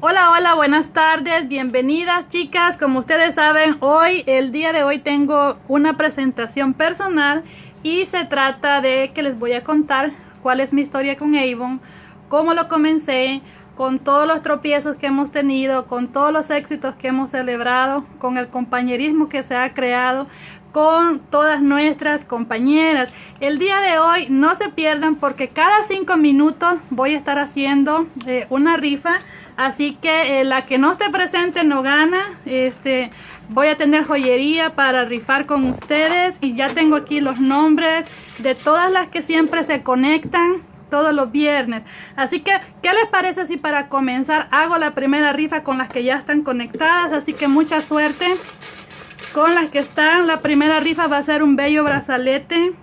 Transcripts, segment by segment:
Hola, hola, buenas tardes, bienvenidas chicas. Como ustedes saben, hoy, el día de hoy tengo una presentación personal y se trata de que les voy a contar cuál es mi historia con Avon, cómo lo comencé, con todos los tropiezos que hemos tenido, con todos los éxitos que hemos celebrado, con el compañerismo que se ha creado, con todas nuestras compañeras. El día de hoy no se pierdan porque cada cinco minutos voy a estar haciendo eh, una rifa Así que eh, la que no esté presente no gana. Este, voy a tener joyería para rifar con ustedes. Y ya tengo aquí los nombres de todas las que siempre se conectan todos los viernes. Así que, ¿qué les parece si para comenzar hago la primera rifa con las que ya están conectadas? Así que mucha suerte con las que están. La primera rifa va a ser un bello brazalete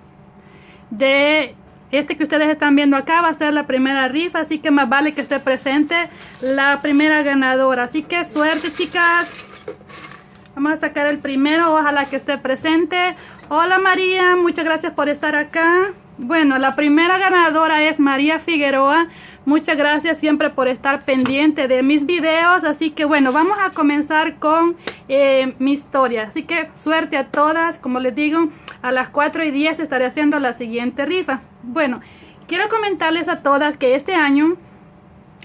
de este que ustedes están viendo acá va a ser la primera rifa, así que más vale que esté presente la primera ganadora. Así que suerte, chicas. Vamos a sacar el primero, ojalá que esté presente. Hola María, muchas gracias por estar acá. Bueno, la primera ganadora es María Figueroa. Muchas gracias siempre por estar pendiente de mis videos. Así que bueno, vamos a comenzar con eh, mi historia. Así que suerte a todas. Como les digo, a las 4 y 10 estaré haciendo la siguiente rifa. Bueno, quiero comentarles a todas que este año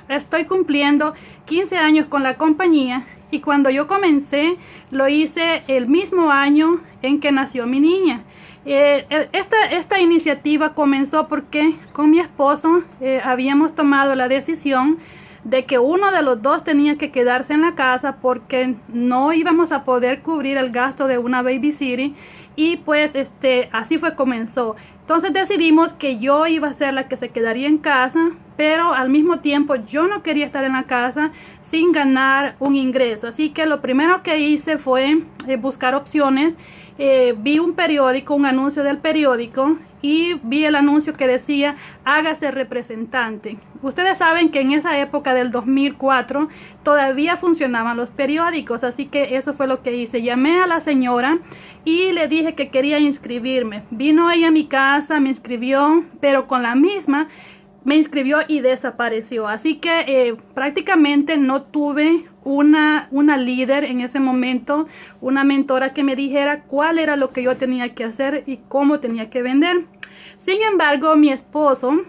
estoy cumpliendo 15 años con la compañía. Y cuando yo comencé, lo hice el mismo año en que nació mi niña. Eh, eh, esta, esta, iniciativa comenzó porque con mi esposo eh, habíamos tomado la decisión de que uno de los dos tenía que quedarse en la casa porque no íbamos a poder cubrir el gasto de una babysitter y pues este así fue comenzó. Entonces decidimos que yo iba a ser la que se quedaría en casa pero al mismo tiempo yo no quería estar en la casa sin ganar un ingreso. Así que lo primero que hice fue buscar opciones. Eh, vi un periódico, un anuncio del periódico y vi el anuncio que decía hágase representante. Ustedes saben que en esa época del 2004 todavía funcionaban los periódicos, así que eso fue lo que hice. Llamé a la señora y le dije que quería inscribirme. Vino ella a mi casa, me inscribió, pero con la misma me inscribió y desapareció. Así que eh, prácticamente no tuve una, una líder en ese momento, una mentora que me dijera cuál era lo que yo tenía que hacer y cómo tenía que vender. Sin embargo, mi esposo,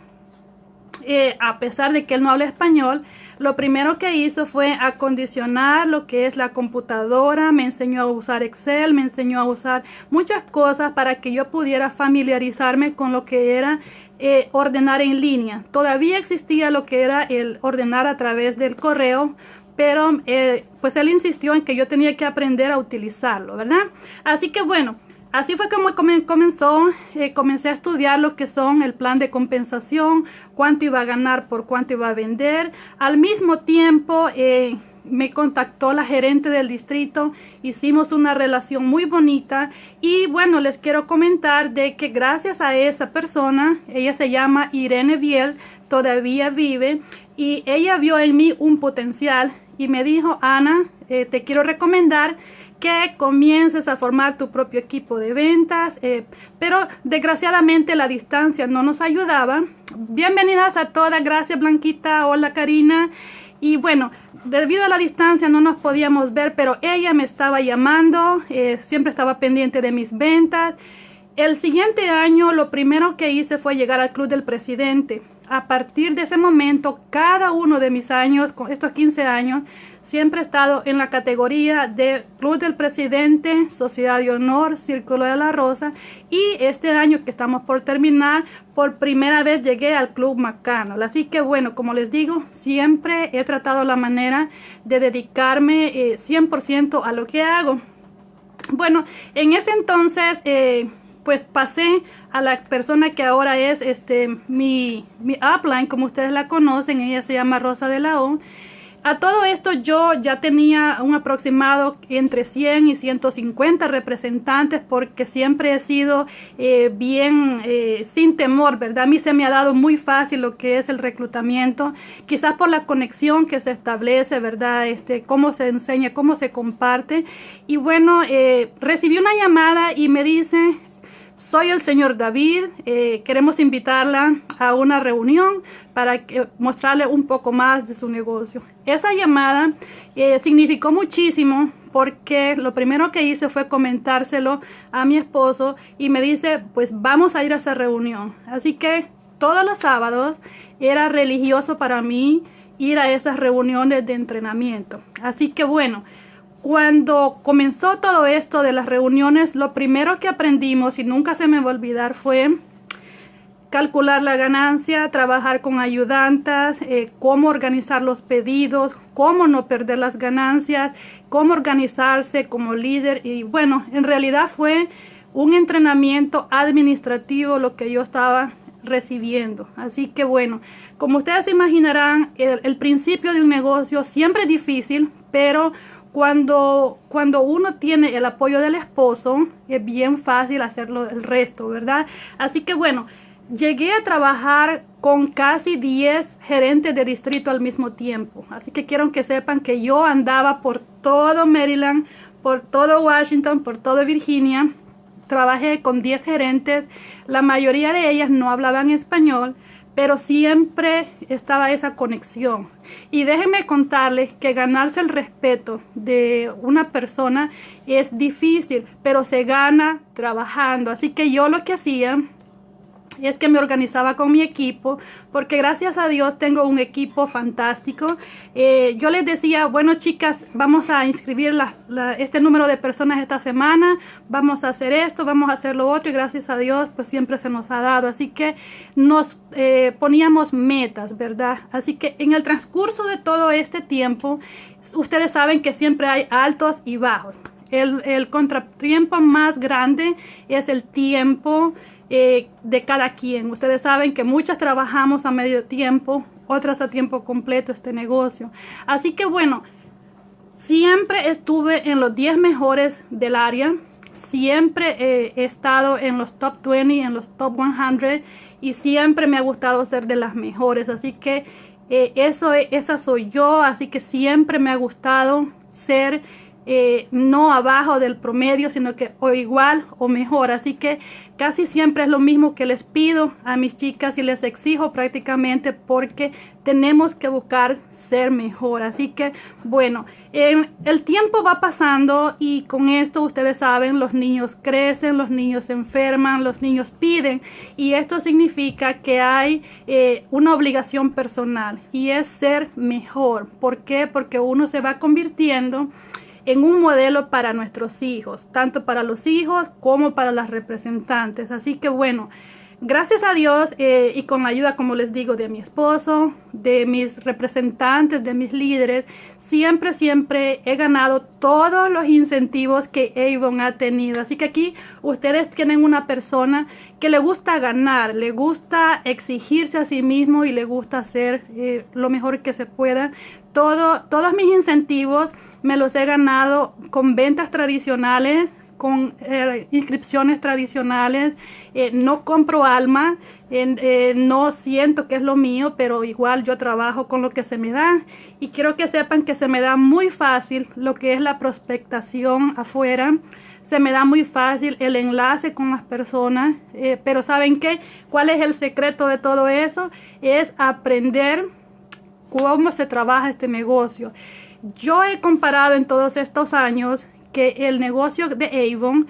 eh, a pesar de que él no habla español, lo primero que hizo fue acondicionar lo que es la computadora, me enseñó a usar Excel, me enseñó a usar muchas cosas para que yo pudiera familiarizarme con lo que era eh, ordenar en línea. Todavía existía lo que era el ordenar a través del correo, pero eh, pues él insistió en que yo tenía que aprender a utilizarlo, ¿verdad? Así que bueno, así fue como comenzó, eh, comencé a estudiar lo que son el plan de compensación, cuánto iba a ganar por cuánto iba a vender. Al mismo tiempo, me contactó la gerente del distrito, hicimos una relación muy bonita y bueno, les quiero comentar de que gracias a esa persona, ella se llama Irene Biel, todavía vive y ella vio en mí un potencial y me dijo, Ana, eh, te quiero recomendar que comiences a formar tu propio equipo de ventas, eh, pero desgraciadamente la distancia no nos ayudaba. Bienvenidas a todas, gracias Blanquita, hola Karina. Y bueno, debido a la distancia no nos podíamos ver, pero ella me estaba llamando, eh, siempre estaba pendiente de mis ventas. El siguiente año lo primero que hice fue llegar al Club del Presidente. A partir de ese momento, cada uno de mis años, con estos 15 años, Siempre he estado en la categoría de Club del Presidente, Sociedad de Honor, Círculo de la Rosa y este año que estamos por terminar, por primera vez llegué al Club Macano. Así que bueno, como les digo, siempre he tratado la manera de dedicarme 100% eh, a lo que hago. Bueno, en ese entonces... Eh, pues pasé a la persona que ahora es este mi, mi upline, como ustedes la conocen, ella se llama Rosa de la O. A todo esto yo ya tenía un aproximado entre 100 y 150 representantes porque siempre he sido eh, bien eh, sin temor, ¿verdad? A mí se me ha dado muy fácil lo que es el reclutamiento, quizás por la conexión que se establece, ¿verdad? Este, cómo se enseña, cómo se comparte. Y bueno, eh, recibí una llamada y me dice, soy el señor David, eh, queremos invitarla a una reunión para mostrarle un poco más de su negocio. Esa llamada eh, significó muchísimo porque lo primero que hice fue comentárselo a mi esposo y me dice, pues vamos a ir a esa reunión. Así que todos los sábados era religioso para mí ir a esas reuniones de entrenamiento. Así que bueno, cuando comenzó todo esto de las reuniones, lo primero que aprendimos y nunca se me va a olvidar fue calcular la ganancia, trabajar con ayudantes, eh, cómo organizar los pedidos, cómo no perder las ganancias, cómo organizarse como líder y bueno, en realidad fue un entrenamiento administrativo lo que yo estaba recibiendo. Así que bueno, como ustedes imaginarán, el, principio de un negocio siempre es difícil, pero cuando, cuando uno tiene el apoyo del esposo, es bien fácil hacerlo el resto, ¿verdad? Así que bueno, llegué a trabajar con casi 10 gerentes de distrito al mismo tiempo. Así que quiero que sepan que yo andaba por todo Maryland, por todo Washington, por todo Virginia. Trabajé con 10 gerentes. La mayoría de ellas no hablaban español pero siempre estaba esa conexión. Y déjenme contarles que ganarse el respeto de una persona es difícil, pero se gana trabajando. Así que yo lo que hacía es que me organizaba con mi equipo, porque gracias a Dios tengo un equipo fantástico. Eh, yo les decía, bueno chicas, vamos a inscribir este número de personas esta semana, vamos a hacer esto, vamos a hacer lo otro, y gracias a Dios pues siempre se nos ha dado. Así que nos eh, poníamos metas, ¿verdad? Así que en el transcurso de todo este tiempo, ustedes saben que siempre hay altos y bajos. El, el contratiempo más grande es el tiempo eh, de cada quien. Ustedes saben que muchas trabajamos a medio tiempo, otras a tiempo completo este negocio. Así que bueno, siempre estuve en los 10 mejores del área. Siempre he estado en los top 20, en los top 100 y siempre me ha gustado ser de las mejores. Así que eh, eso, esa soy yo, así que siempre me ha gustado ser eh, no abajo del promedio, sino que o igual o mejor. Así que casi siempre es lo mismo que les pido a mis chicas y les exijo prácticamente porque tenemos que buscar ser mejor. Así que bueno, el tiempo va pasando y con esto ustedes saben, los niños crecen, los niños se enferman, los niños piden y esto significa que hay eh, una obligación personal y es ser mejor. ¿Por qué? Porque uno se va convirtiendo en un modelo para nuestros hijos, tanto para los hijos como para las representantes. Así que bueno, gracias a Dios eh, y con la ayuda, como les digo, de mi esposo, de mis representantes, de mis líderes, siempre, siempre he ganado todos los incentivos que Avon ha tenido. Así que aquí ustedes tienen una persona que le gusta ganar, le gusta exigirse a sí mismo y le gusta hacer eh, lo mejor que se pueda. Todo, todos mis incentivos me los he ganado con ventas tradicionales, con eh, inscripciones tradicionales, eh, no compro alma, eh, no siento que es lo mío, pero igual yo trabajo con lo que se me da y quiero que sepan que se me da muy fácil lo que es la prospectación afuera, se me da muy fácil el enlace con las personas, pero ¿saben qué? ¿Cuál es el secreto de todo eso? Es aprender cómo se trabaja este negocio. Yo he comparado en todos estos años que el negocio de Avon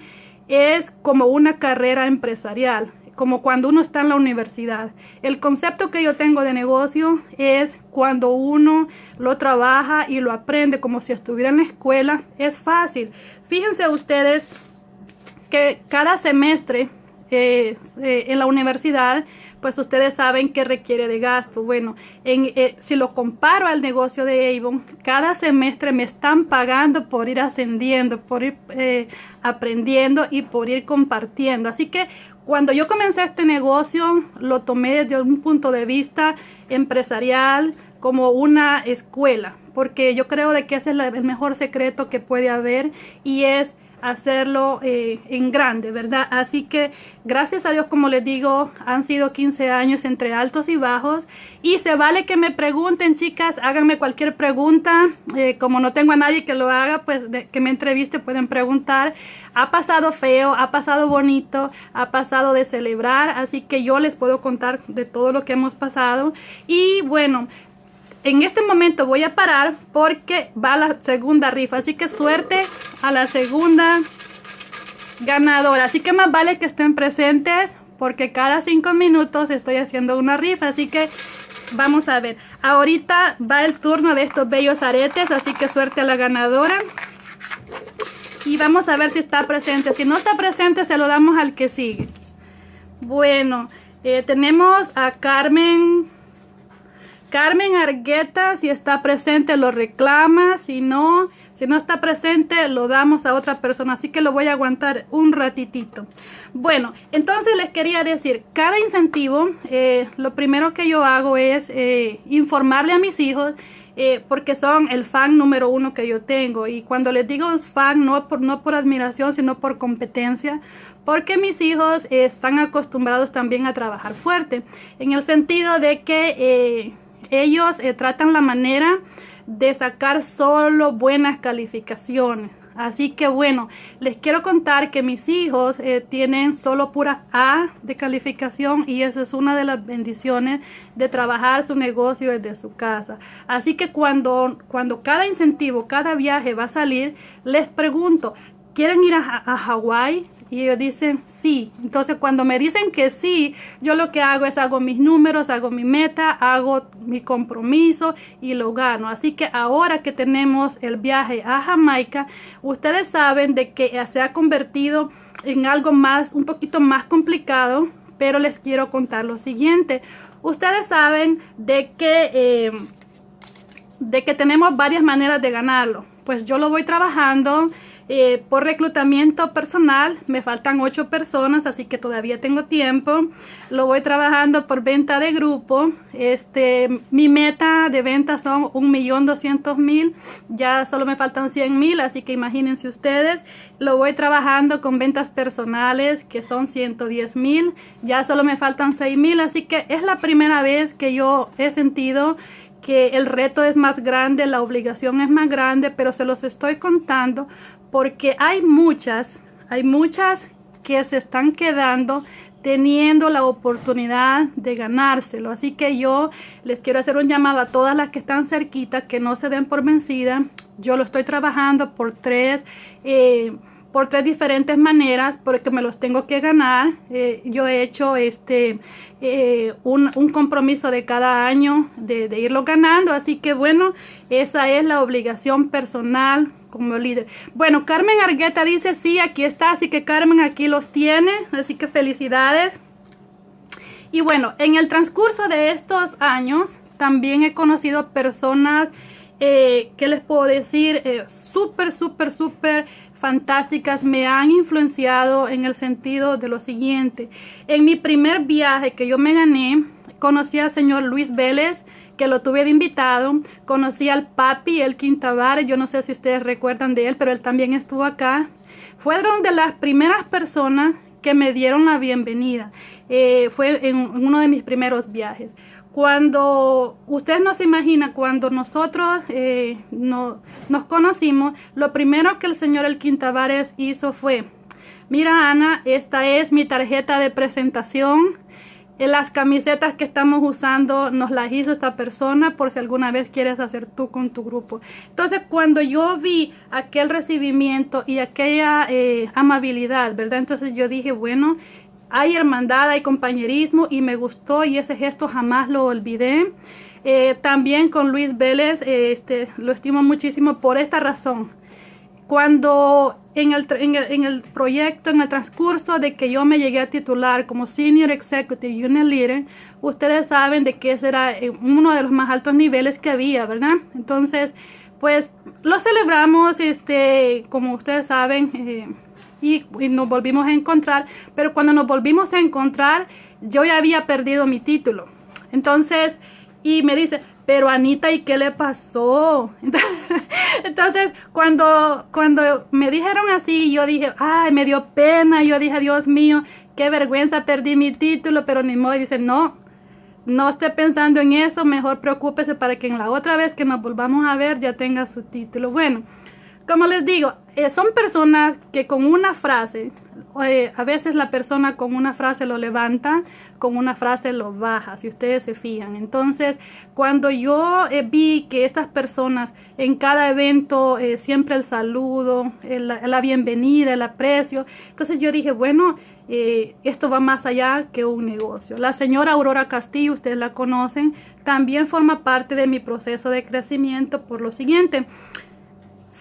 es como una carrera empresarial, como cuando uno está en la universidad. El concepto que yo tengo de negocio es cuando uno lo trabaja y lo aprende como si estuviera en la escuela, es fácil. Fíjense ustedes que cada semestre eh, eh, en la universidad pues ustedes saben que requiere de gasto. Bueno, en, eh, si lo comparo al negocio de Avon, cada semestre me están pagando por ir ascendiendo, por ir eh, aprendiendo y por ir compartiendo. Así que cuando yo comencé este negocio, lo tomé desde un punto de vista empresarial, como una escuela, porque yo creo de que ese es el mejor secreto que puede haber y es hacerlo eh, en grande, ¿verdad? Así que gracias a Dios, como les digo, han sido 15 años entre altos y bajos y se vale que me pregunten, chicas, háganme cualquier pregunta, eh, como no tengo a nadie que lo haga, pues que me entreviste pueden preguntar. Ha pasado feo, ha pasado bonito, ha pasado de celebrar, así que yo les puedo contar de todo lo que hemos pasado y bueno, en este momento voy a parar porque va la segunda rifa. Así que suerte a la segunda ganadora. Así que más vale que estén presentes porque cada cinco minutos estoy haciendo una rifa. Así que vamos a ver. Ahorita va el turno de estos bellos aretes. Así que suerte a la ganadora. Y vamos a ver si está presente. Si no está presente se lo damos al que sigue. Bueno, eh, tenemos a Carmen Carmen Argueta, si está presente, lo reclama. Si no, si no está presente, lo damos a otra persona. Así que lo voy a aguantar un ratitito. Bueno, entonces les quería decir, cada incentivo, eh, lo primero que yo hago es eh, informarle a mis hijos eh, porque son el fan número uno que yo tengo. Y cuando les digo fan, no por, no por admiración, sino por competencia, porque mis hijos están acostumbrados también a trabajar fuerte, en el sentido de que ellos eh, tratan la manera de sacar solo buenas calificaciones. Así que bueno, les quiero contar que mis hijos eh, tienen solo pura A de calificación y eso es una de las bendiciones de trabajar su negocio desde su casa. Así que cuando, cuando cada incentivo, cada viaje va a salir, les pregunto, ¿quieren ir a, a Hawái? Y ellos dicen sí. Entonces cuando me dicen que sí, yo lo que hago es hago mis números, hago mi meta, hago mi compromiso y lo gano. Así que ahora que tenemos el viaje a Jamaica, ustedes saben de que se ha convertido en algo más, un poquito más complicado, pero les quiero contar lo siguiente. Ustedes saben de que, eh, de que tenemos varias maneras de ganarlo. Pues yo lo voy trabajando eh, por reclutamiento personal me faltan ocho personas, así que todavía tengo tiempo. Lo voy trabajando por venta de grupo. Este, mi meta de venta son un millón doscientos mil. Ya solo me faltan cien mil, así que imagínense ustedes. Lo voy trabajando con ventas personales, que son 110 mil. Ya solo me faltan seis mil, así que es la primera vez que yo he sentido que el reto es más grande, la obligación es más grande, pero se los estoy contando porque hay muchas, hay muchas que se están quedando teniendo la oportunidad de ganárselo. Así que yo les quiero hacer un llamado a todas las que están cerquita, que no se den por vencida. Yo lo estoy trabajando por tres, eh, por tres diferentes maneras, porque me los tengo que ganar. Eh, yo he hecho este eh, un, compromiso de cada año de, irlo ganando. Así que bueno, esa es la obligación personal como líder. Bueno, Carmen Argueta dice, sí, aquí está, así que Carmen aquí los tiene, así que felicidades. Y bueno, en el transcurso de estos años, también he conocido personas, eh, ¿qué les puedo decir? Eh, súper, súper, súper fantásticas, me han influenciado en el sentido de lo siguiente. En mi primer viaje que yo me gané, conocí al señor Luis Vélez, que lo tuve de invitado. Conocí al papi, el Quintabar, yo no sé si ustedes recuerdan de él, pero él también estuvo acá. Fueron de las primeras personas que me dieron la bienvenida. Eh, fue en, uno de mis primeros viajes. Cuando ustedes no se imaginan, cuando nosotros eh, no, nos conocimos, lo primero que el señor El Quintabares hizo fue, mira Ana, esta es mi tarjeta de presentación las camisetas que estamos usando nos las hizo esta persona por si alguna vez quieres hacer tú con tu grupo. Entonces cuando yo vi aquel recibimiento y aquella eh, amabilidad, ¿verdad? Entonces yo dije, bueno, hay hermandad, hay compañerismo y me gustó y ese gesto jamás lo olvidé. Eh, también con Luis Vélez, eh, este, lo estimo muchísimo por esta razón cuando en el, en, el, proyecto, en el transcurso de que yo me llegué a titular como Senior Executive Unit Leader, ustedes saben de que ese era eh, uno de los más altos niveles que había, ¿verdad? Entonces, pues lo celebramos, este, como ustedes saben, eh, y, nos volvimos a encontrar, pero cuando nos volvimos a encontrar, yo ya había perdido mi título. Entonces, y me dice, pero Anita, ¿y qué le pasó? Entonces, cuando, cuando me dijeron así, yo dije, ay, me dio pena, yo dije, Dios mío, qué vergüenza, perdí mi título, pero ni modo, y dice, no, no esté pensando en eso, mejor preocúpese para que en la otra vez que nos volvamos a ver ya tenga su título. Bueno, como les digo, eh, son personas que con una frase, eh, a veces la persona con una frase lo levanta, con una frase lo baja, si ustedes se fijan. Entonces, cuando yo eh, vi que estas personas en cada evento, siempre el saludo, la bienvenida, el aprecio, entonces yo dije, bueno, esto va más allá que un negocio. La señora Aurora Castillo, ustedes la conocen, también forma parte de mi proceso de crecimiento por lo siguiente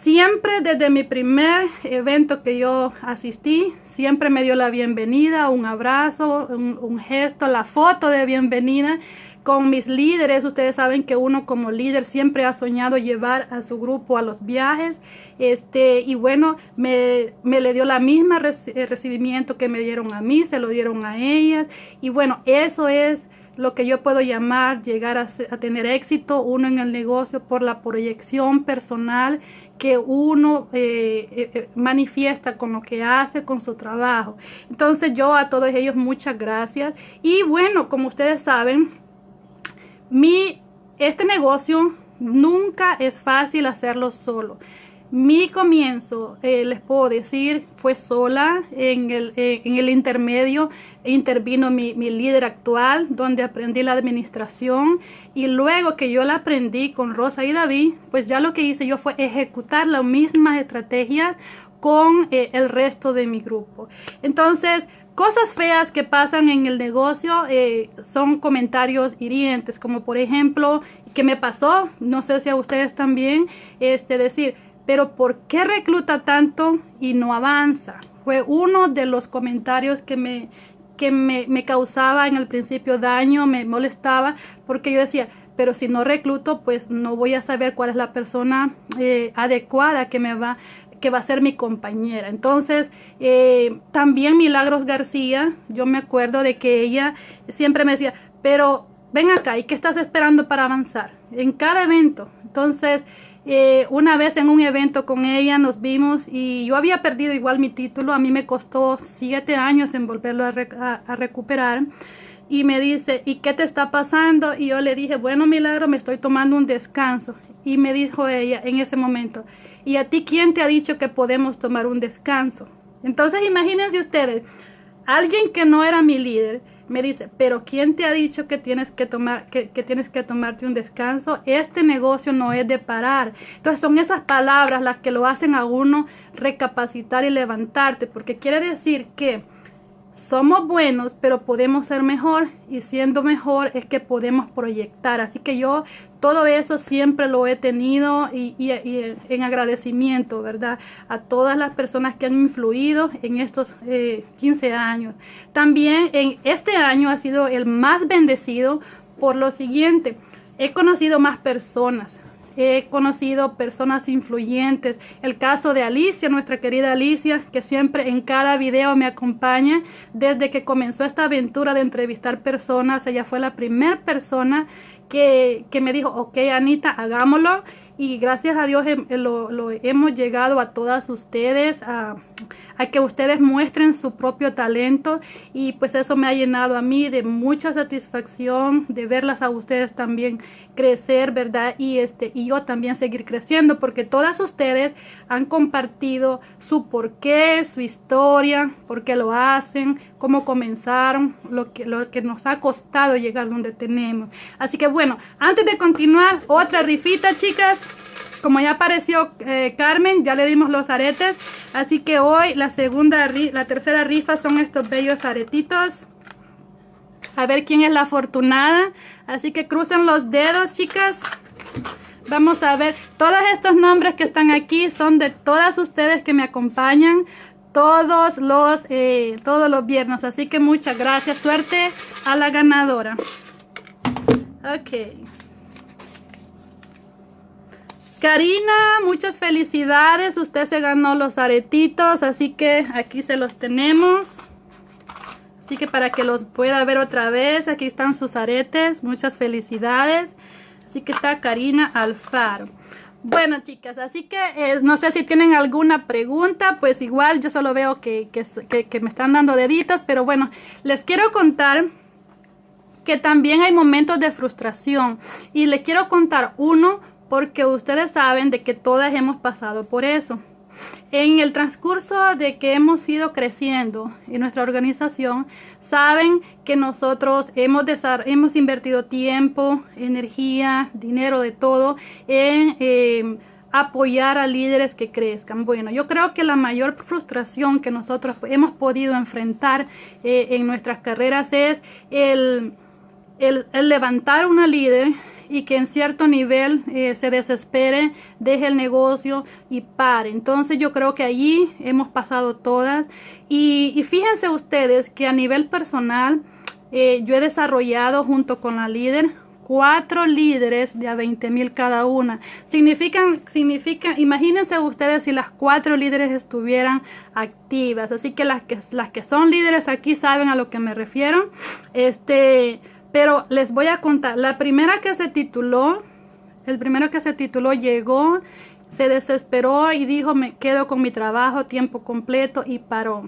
siempre desde mi primer evento que yo asistí, siempre me dio la bienvenida, un abrazo, un, gesto, la foto de bienvenida con mis líderes. Ustedes saben que uno como líder siempre ha soñado llevar a su grupo a los viajes. Este, y bueno, me, me le dio la misma eh, recibimiento que me dieron a mí, se lo dieron a ellas. Y bueno, eso es lo que yo puedo llamar llegar a, tener éxito, uno en el negocio por la proyección personal que uno eh, eh, eh, manifiesta con lo que hace, con su trabajo. Entonces yo a todos ellos muchas gracias. Y bueno, como ustedes saben, mi, este negocio nunca es fácil hacerlo solo. Mi comienzo, eh, les puedo decir, fue sola. En el, eh, en el intermedio intervino mi, mi, líder actual, donde aprendí la administración. Y luego que yo la aprendí con Rosa y David, pues ya lo que hice yo fue ejecutar las mismas estrategias con eh, el resto de mi grupo. Entonces, cosas feas que pasan en el negocio son comentarios hirientes, como por ejemplo, que me pasó, no sé si a ustedes también, este, decir, pero ¿por qué recluta tanto y no avanza? Fue uno de los comentarios que me, que me, causaba en el principio daño, me molestaba, porque yo decía, pero si no recluto, pues no voy a saber cuál es la persona eh, adecuada que me va que va a ser mi compañera. Entonces, eh, también Milagros García, yo me acuerdo de que ella siempre me decía, pero ven acá, ¿y qué estás esperando para avanzar? En cada evento. Entonces, eh, una vez en un evento con ella nos vimos y yo había perdido igual mi título. A mí me costó siete años en volverlo a, recuperar. Y me dice, ¿y qué te está pasando? Y yo le dije, bueno, Milagro, me estoy tomando un descanso. Y me dijo ella en ese momento, ¿y a ti quién te ha dicho que podemos tomar un descanso? Entonces imagínense ustedes, alguien que no era mi líder, me dice, pero ¿quién te ha dicho que tienes que tomar, que, que, tienes que tomarte un descanso? Este negocio no es de parar. Entonces son esas palabras las que lo hacen a uno recapacitar y levantarte, porque quiere decir que somos buenos, pero podemos ser mejor y siendo mejor es que podemos proyectar. Así que yo todo eso siempre lo he tenido y, en agradecimiento, ¿verdad? A todas las personas que han influido en estos 15 eh, años. También en este año ha sido el más bendecido por lo siguiente. He conocido más personas, he conocido personas influyentes. El caso de Alicia, nuestra querida Alicia, que siempre en cada video me acompaña desde que comenzó esta aventura de entrevistar personas. Ella fue la primera persona que, que me dijo, ok Anita, hagámoslo y gracias a Dios lo, lo, hemos llegado a todas ustedes, a, que ustedes muestren su propio talento y pues eso me ha llenado a mí de mucha satisfacción de verlas a ustedes también crecer, ¿verdad? Y este y yo también seguir creciendo porque todas ustedes han compartido su porqué, su historia, por qué lo hacen, cómo comenzaron, lo que, lo que nos ha costado llegar donde tenemos. Así que bueno, antes de continuar, otra rifita, chicas como ya apareció eh, Carmen, ya le dimos los aretes. Así que hoy la segunda, la tercera rifa son estos bellos aretitos. A ver quién es la afortunada. Así que crucen los dedos, chicas. Vamos a ver. Todos estos nombres que están aquí son de todas ustedes que me acompañan todos los, eh, todos los viernes. Así que muchas gracias. Suerte a la ganadora. Ok. Karina, muchas felicidades. Usted se ganó los aretitos, así que aquí se los tenemos. Así que para que los pueda ver otra vez, aquí están sus aretes. Muchas felicidades. Así que está Karina Alfaro. Bueno, chicas, así que eh, no sé si tienen alguna pregunta, pues igual yo solo veo que, que, me están dando deditos, pero bueno, les quiero contar que también hay momentos de frustración y les quiero contar uno porque ustedes saben de que todas hemos pasado por eso. En el transcurso de que hemos ido creciendo en nuestra organización, saben que nosotros hemos, hemos invertido tiempo, energía, dinero, de todo en eh, apoyar a líderes que crezcan. Bueno, yo creo que la mayor frustración que nosotros hemos podido enfrentar eh, en nuestras carreras es el, el, el levantar una líder y que en cierto nivel eh, se desespere, deje el negocio y pare. Entonces yo creo que allí hemos pasado todas y, fíjense ustedes que a nivel personal eh, yo he desarrollado junto con la líder cuatro líderes de a 20 mil cada una. Significan, significa, imagínense ustedes si las cuatro líderes estuvieran activas. Así que las que, las que son líderes aquí saben a lo que me refiero. Este, pero les voy a contar, la primera que se tituló, el primero que se tituló llegó, se desesperó y dijo me quedo con mi trabajo tiempo completo y paró.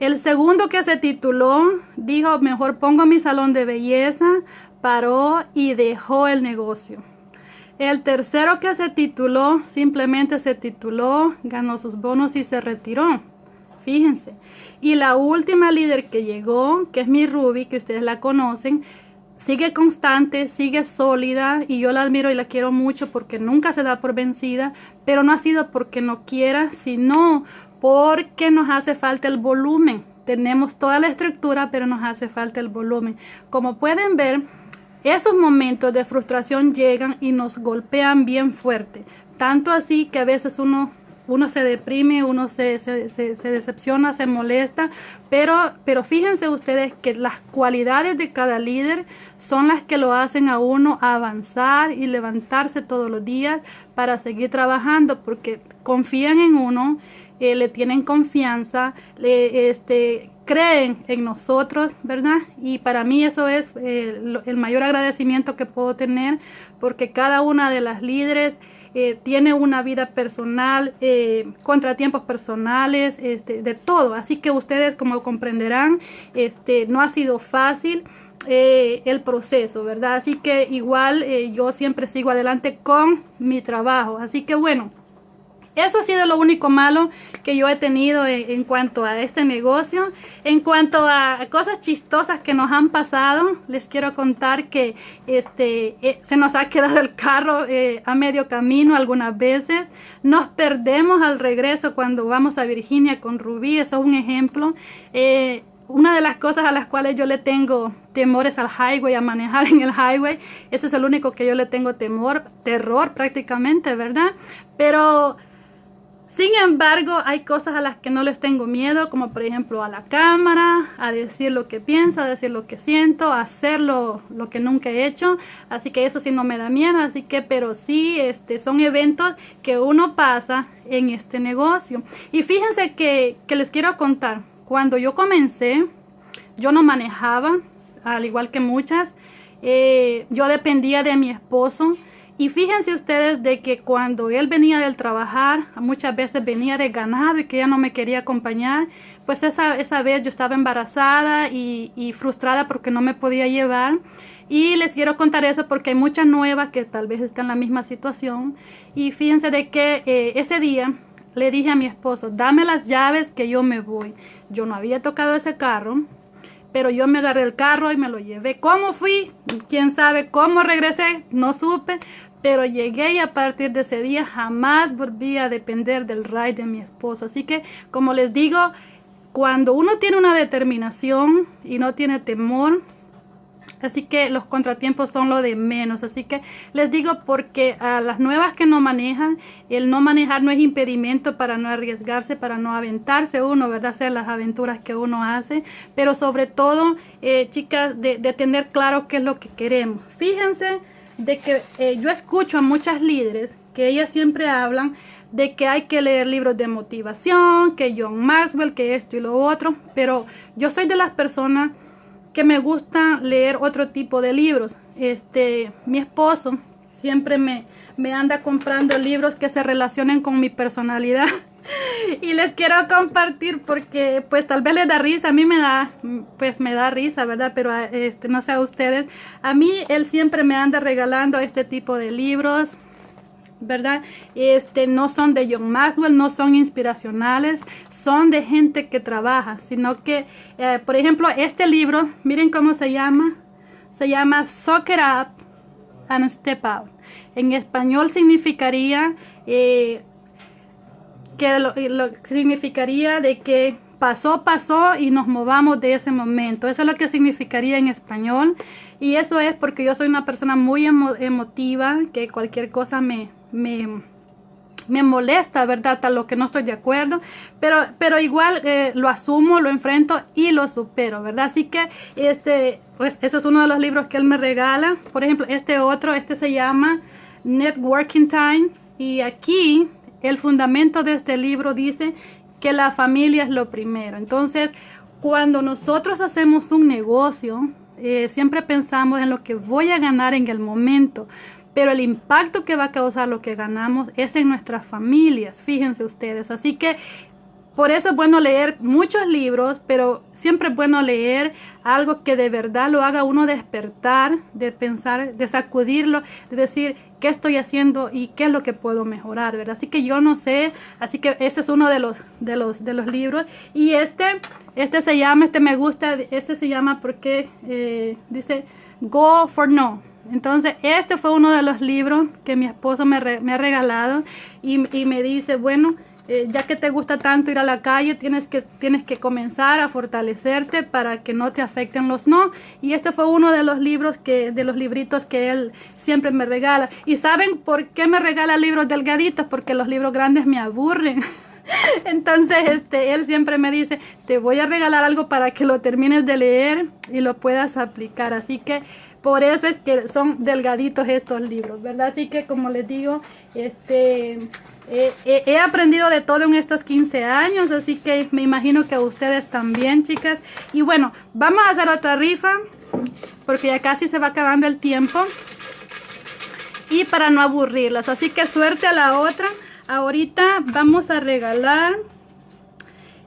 El segundo que se tituló dijo mejor pongo mi salón de belleza, paró y dejó el negocio. El tercero que se tituló simplemente se tituló, ganó sus bonos y se retiró. Fíjense. Y la última líder que llegó, que es mi Ruby, que ustedes la conocen, sigue constante, sigue sólida y yo la admiro y la quiero mucho porque nunca se da por vencida, pero no ha sido porque no quiera, sino porque nos hace falta el volumen. Tenemos toda la estructura, pero nos hace falta el volumen. Como pueden ver, esos momentos de frustración llegan y nos golpean bien fuerte. Tanto así que a veces uno uno se deprime, uno se, decepciona, se molesta, pero, pero fíjense ustedes que las cualidades de cada líder son las que lo hacen a uno avanzar y levantarse todos los días para seguir trabajando, porque confían en uno, eh, le tienen confianza, le, este, creen en nosotros, ¿verdad? Y para mí eso es eh, el mayor agradecimiento que puedo tener, porque cada una de las líderes eh, tiene una vida personal, eh, contratiempos personales, este, de todo. Así que ustedes, como comprenderán, este, no ha sido fácil. Eh, el proceso, ¿verdad? Así que igual yo siempre sigo adelante con mi trabajo. Así que bueno, eso ha sido lo único malo que yo he tenido en, cuanto a este negocio. En cuanto a cosas chistosas que nos han pasado, les quiero contar que este, eh, se nos ha quedado el carro eh, a medio camino algunas veces. Nos perdemos al regreso cuando vamos a Virginia con Rubí, eso es un ejemplo. Eh, una de las cosas a las cuales yo le tengo temores al highway, a manejar en el highway, ese es el único que yo le tengo temor, terror prácticamente, ¿verdad? Pero sin embargo, hay cosas a las que no les tengo miedo, como por ejemplo a la cámara, a decir lo que pienso, a decir lo que siento, a hacer lo, que nunca he hecho. Así que eso sí no me da miedo, así que, pero sí, este, son eventos que uno pasa en este negocio. Y fíjense que, les quiero contar, cuando yo comencé, yo no manejaba, al igual que muchas, eh, yo dependía de mi esposo y fíjense ustedes de que cuando él venía del trabajar, muchas veces venía de ganado y que ella no me quería acompañar, pues esa, esa vez yo estaba embarazada y, y, frustrada porque no me podía llevar. Y les quiero contar eso porque hay muchas nuevas que tal vez están en la misma situación. Y fíjense de que eh, ese día le dije a mi esposo, dame las llaves que yo me voy. Yo no había tocado ese carro, pero yo me agarré el carro y me lo llevé. ¿Cómo fui? ¿Quién sabe cómo regresé? No supe, pero llegué y a partir de ese día jamás volví a depender del ride de mi esposo. Así que, como les digo, cuando uno tiene una determinación y no tiene temor, Así que los contratiempos son lo de menos. Así que les digo porque a las nuevas que no manejan, el no manejar no es impedimento para no arriesgarse, para no aventarse uno, ¿verdad? Hacer las aventuras que uno hace. Pero sobre todo, eh, chicas, de, de tener claro qué es lo que queremos. Fíjense de que eh, yo escucho a muchas líderes que ellas siempre hablan de que hay que leer libros de motivación, que John Maxwell, que esto y lo otro, pero yo soy de las personas que me gusta leer otro tipo de libros. Este, mi esposo siempre me, me anda comprando libros que se relacionen con mi personalidad. y les quiero compartir porque pues tal vez les da risa, a mí me da pues me da risa, ¿verdad? Pero este no sé a ustedes, a mí él siempre me anda regalando este tipo de libros. ¿verdad? Este, no son de John Maxwell, no son inspiracionales, son de gente que trabaja, sino que, eh, por ejemplo, este libro, miren cómo se llama, se llama Soccer Up and Step Out. En español significaría eh, que lo, significaría de que pasó, pasó y nos movamos de ese momento. Eso es lo que significaría en español. Y eso es porque yo soy una persona muy emotiva, que cualquier cosa me, me, me molesta, ¿verdad? A lo que no estoy de acuerdo, pero, pero igual eh, lo asumo, lo enfrento y lo supero, ¿verdad? Así que este, pues ese es uno de los libros que él me regala. Por ejemplo, este otro, este se llama Networking Time y aquí el fundamento de este libro dice que la familia es lo primero. Entonces, cuando nosotros hacemos un negocio, eh, siempre pensamos en lo que voy a ganar en el momento, pero el impacto que va a causar lo que ganamos es en nuestras familias, fíjense ustedes. Así que por eso es bueno leer muchos libros, pero siempre es bueno leer algo que de verdad lo haga uno despertar, de pensar, de sacudirlo, de decir qué estoy haciendo y qué es lo que puedo mejorar, ¿verdad? Así que yo no sé, así que ese es uno de los de los de los libros. Y este este se llama, este me gusta, este se llama porque eh, dice Go for No. Entonces, este fue uno de los libros que mi esposo me, ha regalado y, me dice, bueno, eh, ya que te gusta tanto ir a la calle, tienes que, tienes que comenzar a fortalecerte para que no te afecten los no. Y este fue uno de los libros que, de los libritos que él siempre me regala. ¿Y saben por qué me regala libros delgaditos? Porque los libros grandes me aburren. Entonces, este, él siempre me dice, te voy a regalar algo para que lo termines de leer y lo puedas aplicar. Así que por eso es que son delgaditos estos libros, ¿verdad? Así que como les digo, este... he aprendido de todo en estos 15 años, así que me imagino que ustedes también, chicas. Y bueno, vamos a hacer otra rifa, porque ya casi se va acabando el tiempo. Y para no aburrirlas, así que suerte a la otra. Ahorita vamos a regalar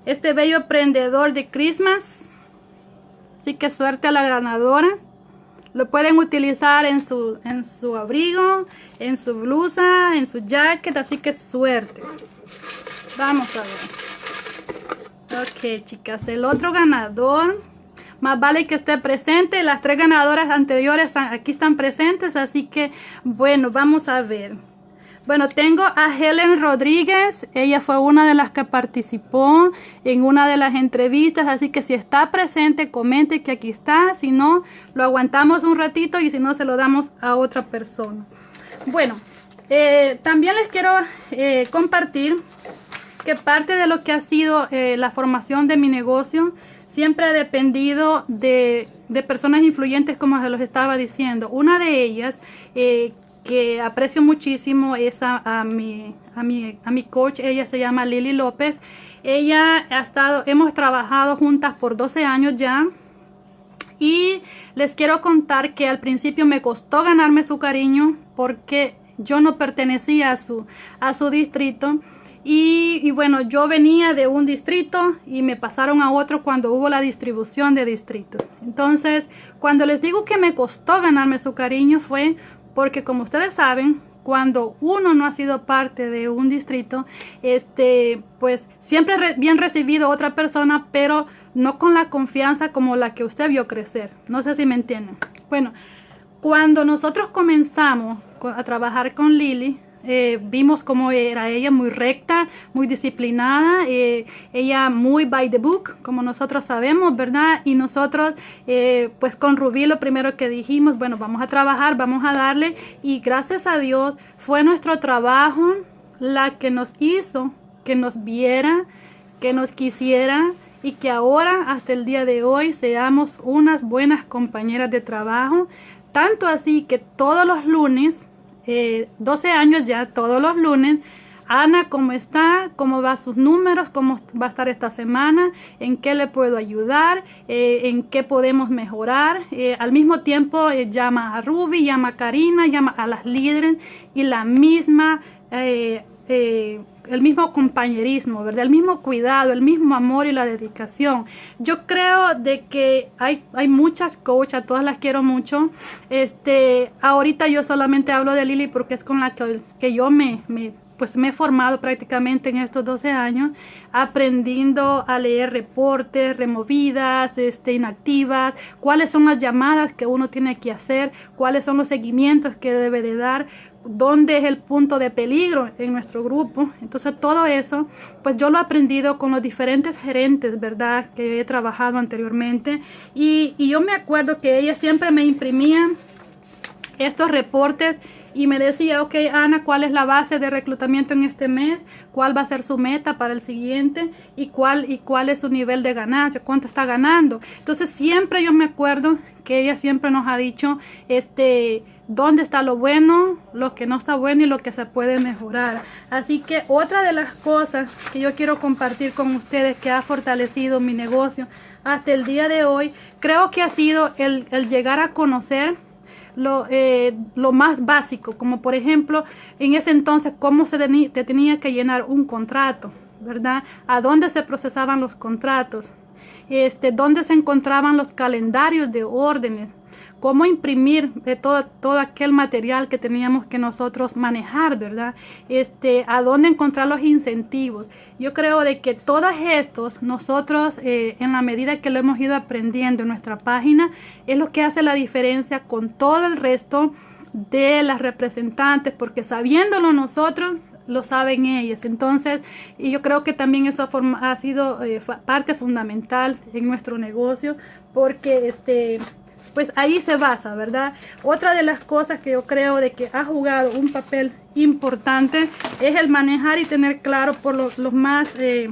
este bello prendedor de Christmas. Así que suerte a la ganadora. Lo pueden utilizar en su, en su abrigo, en su blusa, en su jacket, así que suerte. Vamos a ver. Ok, chicas, el otro ganador, más vale que esté presente. Las tres ganadoras anteriores aquí están presentes, así que bueno, vamos a ver. Bueno, tengo a Helen Rodríguez. Ella fue una de las que participó en una de las entrevistas. Así que si está presente, comente que aquí está. Si no, lo aguantamos un ratito y si no, se lo damos a otra persona. Bueno, eh, también les quiero eh, compartir que parte de lo que ha sido eh, la formación de mi negocio siempre ha dependido de, personas influyentes como se los estaba diciendo. Una de ellas que aprecio muchísimo es a, mi, a, mi, a mi coach, ella se llama Lili López. Ella ha estado, hemos trabajado juntas por 12 años ya. Y les quiero contar que al principio me costó ganarme su cariño porque yo no pertenecía a su, a su distrito. Y, y, bueno, yo venía de un distrito y me pasaron a otro cuando hubo la distribución de distritos. Entonces, cuando les digo que me costó ganarme su cariño fue porque como ustedes saben, cuando uno no ha sido parte de un distrito, este, pues siempre bien recibido otra persona, pero no con la confianza como la que usted vio crecer. No sé si me entienden. Bueno, cuando nosotros comenzamos a trabajar con Lili, eh, vimos cómo era ella muy recta, muy disciplinada, eh, ella muy by the book, como nosotros sabemos, ¿verdad? Y nosotros, eh, pues con Rubí lo primero que dijimos, bueno, vamos a trabajar, vamos a darle, y gracias a Dios fue nuestro trabajo la que nos hizo que nos viera, que nos quisiera y que ahora, hasta el día de hoy, seamos unas buenas compañeras de trabajo, tanto así que todos los lunes 12 eh, años ya, todos los lunes, Ana, ¿cómo está? ¿Cómo va sus números? ¿Cómo va a estar esta semana? ¿En qué le puedo ayudar? Eh, ¿En qué podemos mejorar? Eh, al mismo tiempo eh, llama a Ruby, llama a Karina, llama a las líderes y la misma el mismo compañerismo, ¿verdad? El mismo cuidado, el mismo amor y la dedicación. Yo creo de que hay, hay muchas coaches, todas las quiero mucho. Este, ahorita yo solamente hablo de Lili porque es con la que, que yo me, me pues me he formado prácticamente en estos 12 años aprendiendo a leer reportes, removidas, este, inactivas, cuáles son las llamadas que uno tiene que hacer, cuáles son los seguimientos que debe de dar, dónde es el punto de peligro en nuestro grupo. Entonces todo eso, pues yo lo he aprendido con los diferentes gerentes, ¿verdad? Que he trabajado anteriormente. Y, yo me acuerdo que ellas siempre me imprimían estos reportes y me decía, ok, Ana, ¿cuál es la base de reclutamiento en este mes? ¿Cuál va a ser su meta para el siguiente? ¿Y cuál, y cuál es su nivel de ganancia? ¿Cuánto está ganando? Entonces siempre yo me acuerdo que ella siempre nos ha dicho, este, dónde está lo bueno, lo que no está bueno y lo que se puede mejorar. Así que otra de las cosas que yo quiero compartir con ustedes que ha fortalecido mi negocio hasta el día de hoy, creo que ha sido el, el llegar a conocer lo, eh, lo más básico, como por ejemplo, en ese entonces, cómo se te tenía que llenar un contrato, ¿verdad? A dónde se procesaban los contratos, este, dónde se encontraban los calendarios de órdenes, cómo imprimir eh, todo, todo aquel material que teníamos que nosotros manejar, ¿verdad? Este, a dónde encontrar los incentivos. Yo creo de que todos estos, nosotros, eh, en la medida que lo hemos ido aprendiendo en nuestra página, es lo que hace la diferencia con todo el resto de las representantes, porque sabiéndolo nosotros, lo saben ellas. Entonces, y yo creo que también eso ha, sido eh, parte fundamental en nuestro negocio, porque este pues ahí se basa, ¿verdad? Otra de las cosas que yo creo de que ha jugado un papel importante es el manejar y tener claro por los, más... 10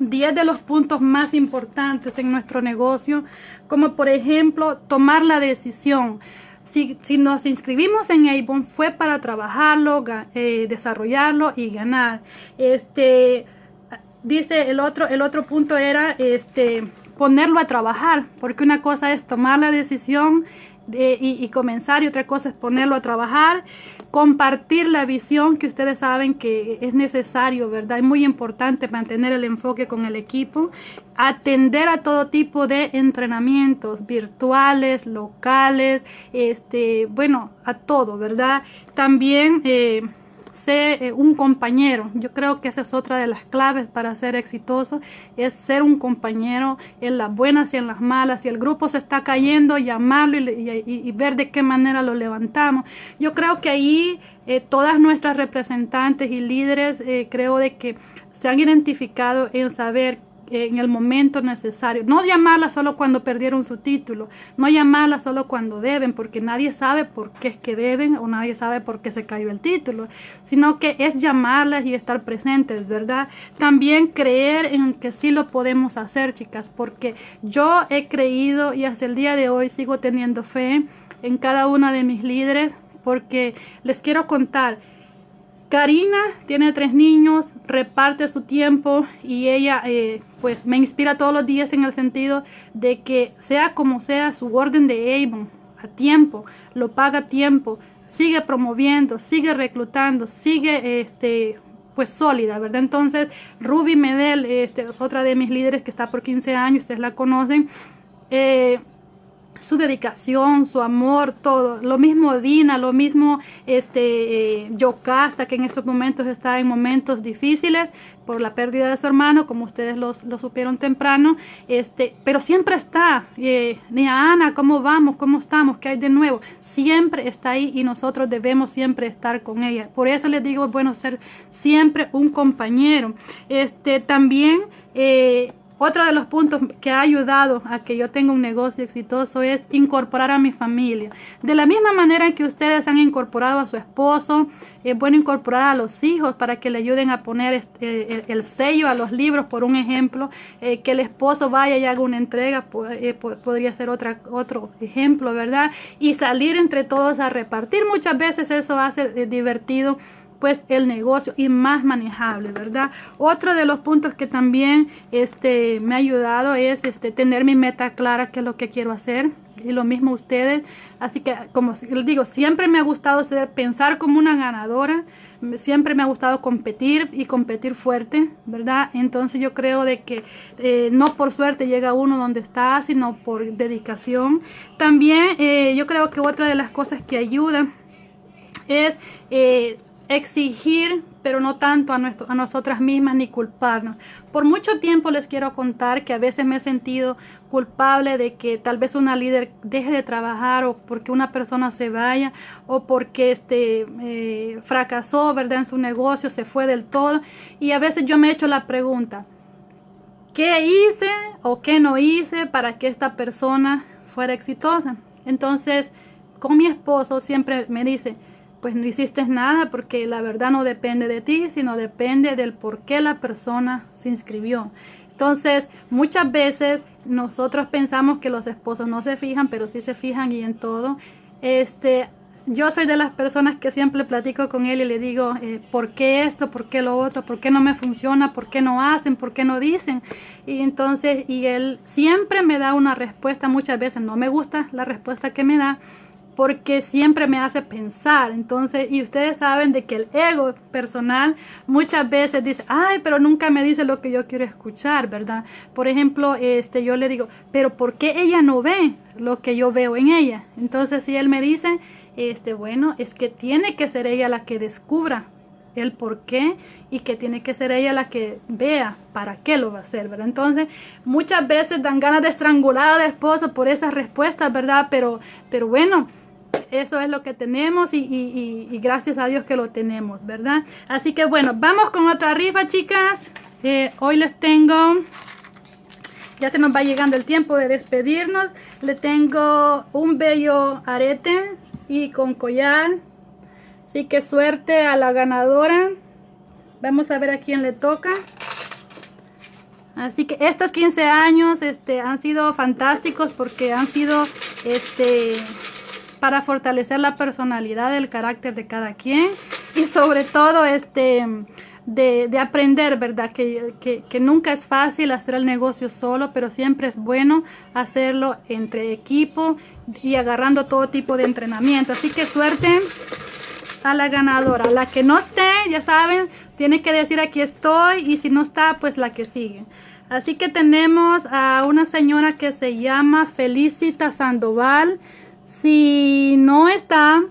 eh, de los puntos más importantes en nuestro negocio, como por ejemplo tomar la decisión. Si, si nos inscribimos en Avon fue para trabajarlo, eh, desarrollarlo y ganar. Este, dice el otro, el otro punto era este, ponerlo a trabajar, porque una cosa es tomar la decisión de, y, comenzar y otra cosa es ponerlo a trabajar, compartir la visión que ustedes saben que es necesario, ¿verdad? Es muy importante mantener el enfoque con el equipo, atender a todo tipo de entrenamientos virtuales, locales, este, bueno, a todo, ¿verdad? También... Eh, ser eh, un compañero. Yo creo que esa es otra de las claves para ser exitoso, es ser un compañero en las buenas y en las malas. Si el grupo se está cayendo, llamarlo y, ver de qué manera lo levantamos. Yo creo que ahí eh, todas nuestras representantes y líderes eh, creo de que se han identificado en saber en el momento necesario. No llamarla solo cuando perdieron su título, no llamarla solo cuando deben, porque nadie sabe por qué es que deben o nadie sabe por qué se cayó el título, sino que es llamarlas y estar presentes, ¿verdad? También creer en que sí lo podemos hacer, chicas, porque yo he creído y hasta el día de hoy sigo teniendo fe en cada una de mis líderes, porque les quiero contar, Karina tiene tres niños, reparte su tiempo y ella eh, pues me inspira todos los días en el sentido de que sea como sea su orden de Avon a tiempo, lo paga a tiempo, sigue promoviendo, sigue reclutando, sigue este pues sólida, ¿verdad? Entonces Ruby Medel este, es otra de mis líderes que está por 15 años, ustedes la conocen. Eh, su dedicación, su amor, todo. Lo mismo Dina, lo mismo este eh, Yocasta, que en estos momentos está en momentos difíciles por la pérdida de su hermano, como ustedes lo, supieron temprano, este, pero siempre está. Eh, a Ana, ¿cómo vamos? ¿Cómo estamos? ¿Qué hay de nuevo? Siempre está ahí y nosotros debemos siempre estar con ella. Por eso les digo, bueno, ser siempre un compañero. Este, también... Eh, otro de los puntos que ha ayudado a que yo tenga un negocio exitoso es incorporar a mi familia. De la misma manera que ustedes han incorporado a su esposo, es bueno incorporar a los hijos para que le ayuden a poner este, el, sello a los libros, por un ejemplo, eh, que el esposo vaya y haga una entrega, eh, podría ser otra, otro ejemplo, ¿verdad? Y salir entre todos a repartir. Muchas veces eso hace eh, divertido pues el negocio y más manejable, ¿verdad? Otro de los puntos que también este, me ha ayudado es este, tener mi meta clara, qué es lo que quiero hacer. Y lo mismo ustedes. Así que, como les digo, siempre me ha gustado pensar como una ganadora. Siempre me ha gustado competir y competir fuerte, ¿verdad? Entonces yo creo de que eh, no por suerte llega uno donde está, sino por dedicación. También eh, yo creo que otra de las cosas que ayuda es eh, exigir, pero no tanto a, nuestro, a nosotras mismas ni culparnos. Por mucho tiempo les quiero contar que a veces me he sentido culpable de que tal vez una líder deje de trabajar o porque una persona se vaya o porque este, eh, fracasó ¿verdad? en su negocio, se fue del todo. Y a veces yo me he hecho la pregunta, ¿qué hice o qué no hice para que esta persona fuera exitosa? Entonces, con mi esposo siempre me dice, pues no hiciste nada porque la verdad no depende de ti, sino depende del por qué la persona se inscribió. Entonces, muchas veces nosotros pensamos que los esposos no se fijan, pero sí se fijan y en todo. Este, yo soy de las personas que siempre platico con él y le digo, eh, ¿por qué esto? ¿Por qué lo otro? ¿Por qué no me funciona? ¿Por qué no hacen? ¿Por qué no dicen? Y entonces, y él siempre me da una respuesta, muchas veces no me gusta la respuesta que me da, porque siempre me hace pensar. Entonces, y ustedes saben de que el ego personal muchas veces dice, ay, pero nunca me dice lo que yo quiero escuchar, ¿verdad? Por ejemplo, este, yo le digo, pero ¿por qué ella no ve lo que yo veo en ella? Entonces, si él me dice, este, bueno, es que tiene que ser ella la que descubra el por qué y que tiene que ser ella la que vea para qué lo va a hacer, ¿verdad? Entonces, muchas veces dan ganas de estrangular al esposo por esas respuestas, ¿verdad? Pero, pero bueno, eso es lo que tenemos y, gracias a Dios que lo tenemos, ¿verdad? Así que bueno, vamos con otra rifa, chicas. Eh, hoy les tengo, ya se nos va llegando el tiempo de despedirnos. Le tengo un bello arete y con collar. Así que suerte a la ganadora. Vamos a ver a quién le toca. Así que estos 15 años este, han sido fantásticos porque han sido este, para fortalecer la personalidad, el carácter de cada quien y sobre todo este de, aprender, ¿verdad? Que, que, nunca es fácil hacer el negocio solo, pero siempre es bueno hacerlo entre equipo y agarrando todo tipo de entrenamiento. Así que suerte a la ganadora. La que no esté, ya saben, tiene que decir aquí estoy y si no está, pues la que sigue. Así que tenemos a una señora que se llama Felicita Sandoval. Si no está,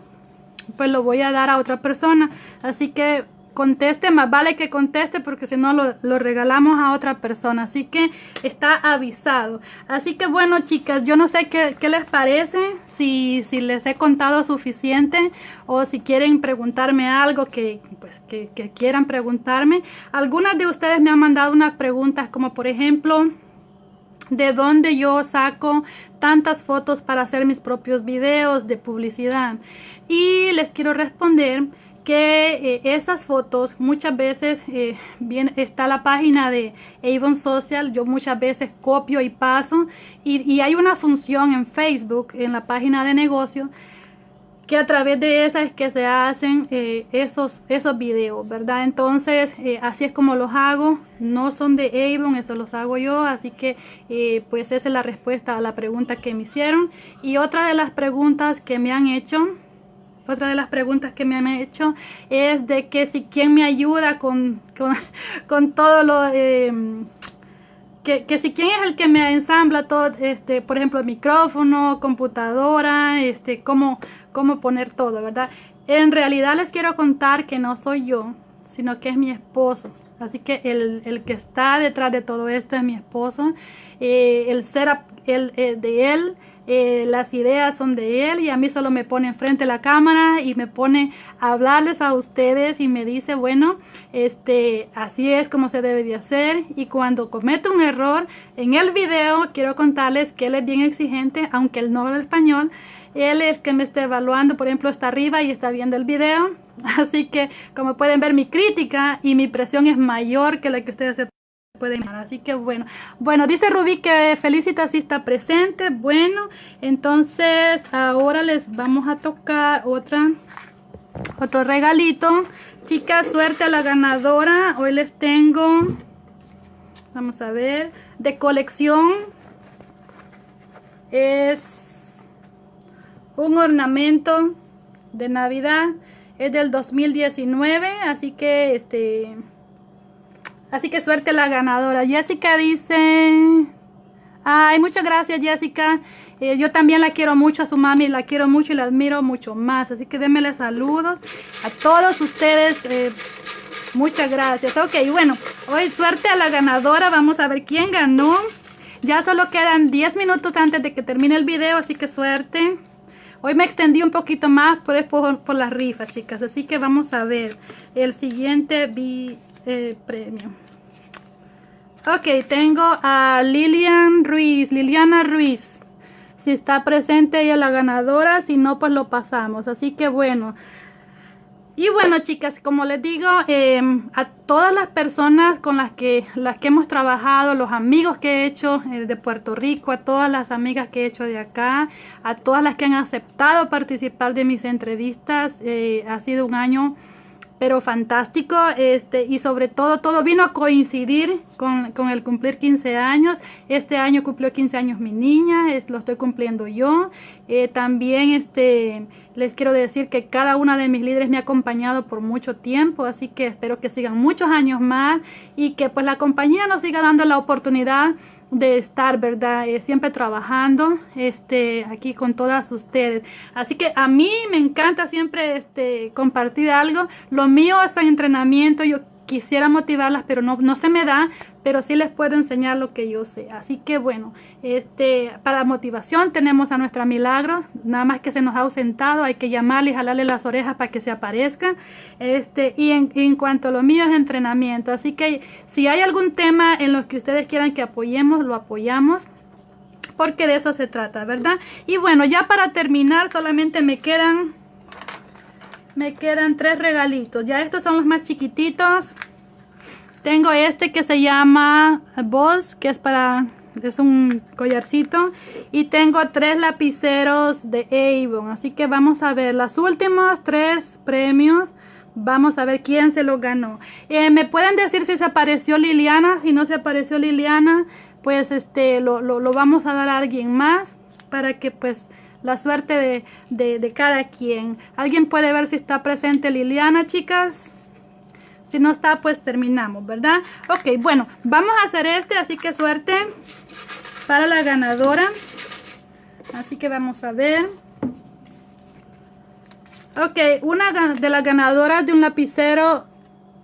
pues lo voy a dar a otra persona. Así que conteste, más vale que conteste porque si no lo, regalamos a otra persona. Así que está avisado. Así que bueno chicas, yo no sé qué, les parece, si, si, les he contado suficiente o si quieren preguntarme algo que, pues, que, que quieran preguntarme. Algunas de ustedes me han mandado unas preguntas como por ejemplo de dónde yo saco tantas fotos para hacer mis propios videos de publicidad. Y les quiero responder que eh, esas fotos muchas veces eh, está la página de Avon Social, yo muchas veces copio y paso y, y hay una función en Facebook, en la página de negocio, que a través de esa es que se hacen eh, esos, esos videos, ¿verdad? Entonces, eh, así es como los hago, no son de Avon, eso los hago yo, así que eh, pues esa es la respuesta a la pregunta que me hicieron. Y otra de las preguntas que me han hecho, otra de las preguntas que me han hecho es de que si quién me ayuda con, con, todo lo... que, que, si quién es el que me ensambla todo, este, por ejemplo, micrófono, computadora, este, cómo, cómo poner todo, ¿verdad? En realidad les quiero contar que no soy yo, sino que es mi esposo. Así que el, que está detrás de todo esto es mi esposo. Eh, el ser el, eh, de él, eh, las ideas son de él y a mí solo me pone enfrente la cámara y me pone a hablarles a ustedes y me dice, bueno, este, así es como se debe de hacer y cuando comete un error en el video, quiero contarles que él es bien exigente, aunque él no habla español, él es que me está evaluando, por ejemplo, está arriba y está viendo el video. Así que, como pueden ver, mi crítica y mi presión es mayor que la que ustedes se pueden imaginar. Así que bueno. Bueno, dice Rubí que Felicita sí está presente. Bueno, entonces ahora les vamos a tocar otra Otro regalito. Chicas, suerte a la ganadora. Hoy les tengo, vamos a ver, de colección. Es un ornamento de Navidad. Es del 2019, así que este... Así que suerte la ganadora. Jessica dice... Ay, muchas gracias Jessica. Eh, yo también la quiero mucho a su mami, la quiero mucho y la admiro mucho más. Así que démele saludos a todos ustedes. Eh, muchas gracias. Ok, bueno, hoy suerte a la ganadora. Vamos a ver quién ganó. Ya solo quedan 10 minutos antes de que termine el video, así que suerte. Hoy me extendí un poquito más por, por, por las rifas, chicas. Así que vamos a ver el siguiente eh, premio. Ok, tengo a Lilian Ruiz, Liliana Ruiz. Si está presente ella la ganadora, si no pues lo pasamos. Así que bueno. Y bueno chicas, como les digo, em, a todas las personas con las que, las que hemos trabajado, los amigos que he hecho eh, de Puerto Rico, a todas las amigas que he hecho de acá, a todas las que han aceptado participar de mis entrevistas, eh, ha sido un año pero fantástico este y sobre todo todo vino a coincidir con, con, el cumplir 15 años. Este año cumplió 15 años mi niña lo estoy cumpliendo yo. Eh, también este les quiero decir que cada una de mis líderes me ha acompañado por mucho tiempo así que espero que sigan muchos años más y que pues la compañía nos siga dando la oportunidad de estar, ¿verdad? Eh, siempre trabajando este, aquí con todas ustedes. Así que a mí me encanta siempre este, compartir algo. Lo mío es el entrenamiento. Yo quisiera motivarlas, pero no, no se me da, pero sí les puedo enseñar lo que yo sé. Así que bueno, este, para motivación tenemos a nuestra Milagros, nada más que se nos ha ausentado, hay que llamarle y jalarle las orejas para que se aparezca. Este, y en, en cuanto a lo mío es entrenamiento, así que si hay algún tema en los que ustedes quieran que apoyemos, lo apoyamos porque de eso se trata, ¿verdad? Y bueno, ya para terminar solamente me quedan me quedan tres regalitos. Ya estos son los más chiquititos. Tengo este que se llama Boss, que es para... Es un collarcito. Y tengo tres lapiceros de Avon. Así que vamos a ver las últimas tres premios. Vamos a ver quién se lo ganó. Eh, ¿Me pueden decir si se apareció Liliana? Si no se apareció Liliana, pues este lo, lo, vamos a dar a alguien más. Para que pues la suerte de, cada quien. ¿Alguien puede ver si está presente Liliana, chicas? Si no está, pues terminamos, ¿verdad? Ok, bueno, vamos a hacer este, así que suerte para la ganadora. Así que vamos a ver. Ok, una de las ganadoras de un lapicero,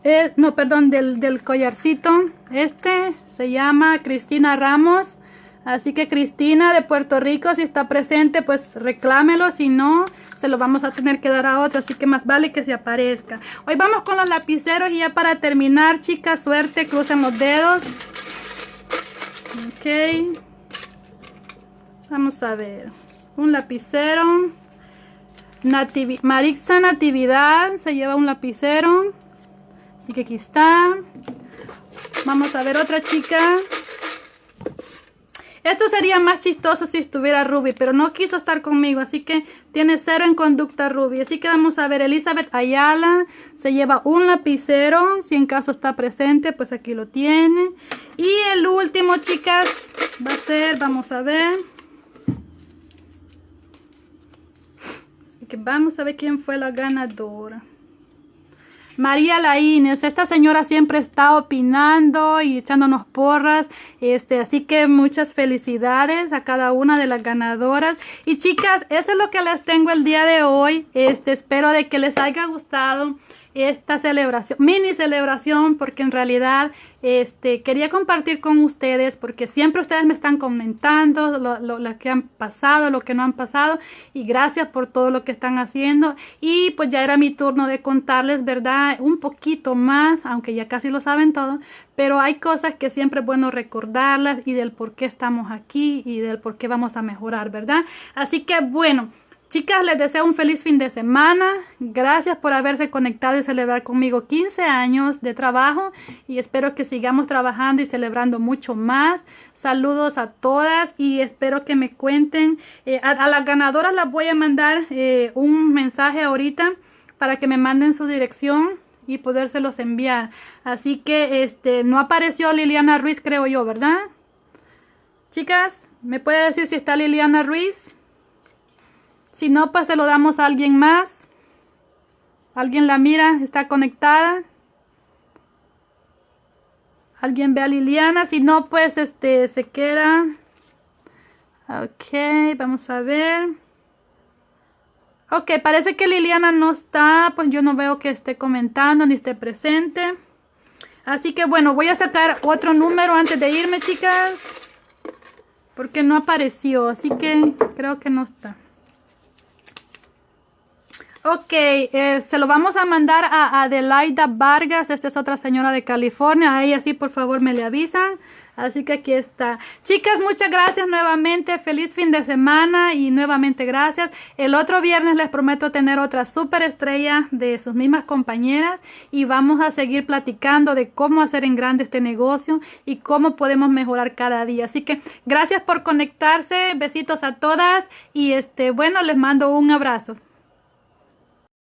eh, no, perdón, del, del collarcito, este se llama Cristina Ramos. Así que Cristina de Puerto Rico, si está presente, pues reclámelo. Si no, se lo vamos a tener que dar a otro. Así que más vale que se aparezca. Hoy vamos con los lapiceros y ya para terminar, chicas, suerte, crucen los dedos. Ok. Vamos a ver. Un lapicero. Marixa Natividad se lleva un lapicero. Así que aquí está. Vamos a ver otra chica. Esto sería más chistoso si estuviera Ruby, pero no quiso estar conmigo, así que tiene cero en conducta Ruby. Así que vamos a ver, Elizabeth Ayala se lleva un lapicero, si en caso está presente, pues aquí lo tiene. Y el último, chicas, va a ser, vamos a ver. Así que vamos a ver quién fue la ganadora. María Laínez, esta señora siempre está opinando y echándonos porras, este, así que muchas felicidades a cada una de las ganadoras. Y chicas, eso es lo que les tengo el día de hoy, este, espero de que les haya gustado esta celebración, mini celebración, porque en realidad este, quería compartir con ustedes, porque siempre ustedes me están comentando lo, lo, que han pasado, lo que no han pasado, y gracias por todo lo que están haciendo. Y pues ya era mi turno de contarles, ¿verdad? Un poquito más, aunque ya casi lo saben todo, pero hay cosas que siempre es bueno recordarlas y del por qué estamos aquí y del por qué vamos a mejorar, ¿verdad? Así que bueno. Chicas, les deseo un feliz fin de semana. Gracias por haberse conectado y celebrar conmigo 15 años de trabajo y espero que sigamos trabajando y celebrando mucho más. Saludos a todas y espero que me cuenten. Eh, a, las ganadoras las voy a mandar eh, un mensaje ahorita para que me manden su dirección y podérselos enviar. Así que este no apareció Liliana Ruiz, creo yo, ¿verdad? Chicas, ¿me puede decir si está Liliana Ruiz? Si no, pues se lo damos a alguien más. ¿Alguien la mira? ¿Está conectada? ¿Alguien ve a Liliana? Si no, pues este se queda. Ok, vamos a ver. Ok, parece que Liliana no está, pues yo no veo que esté comentando ni esté presente. Así que bueno, voy a sacar otro número antes de irme, chicas. Porque no apareció, así que creo que no está. Ok, eh, se lo vamos a mandar a Adelaida Vargas. Esta es otra señora de California. A ella sí, por favor, me le avisan. Así que aquí está. Chicas, muchas gracias nuevamente. Feliz fin de semana y nuevamente gracias. El otro viernes les prometo tener otra super estrella de sus mismas compañeras y vamos a seguir platicando de cómo hacer en grande este negocio y cómo podemos mejorar cada día. Así que gracias por conectarse. Besitos a todas y este, bueno, les mando un abrazo.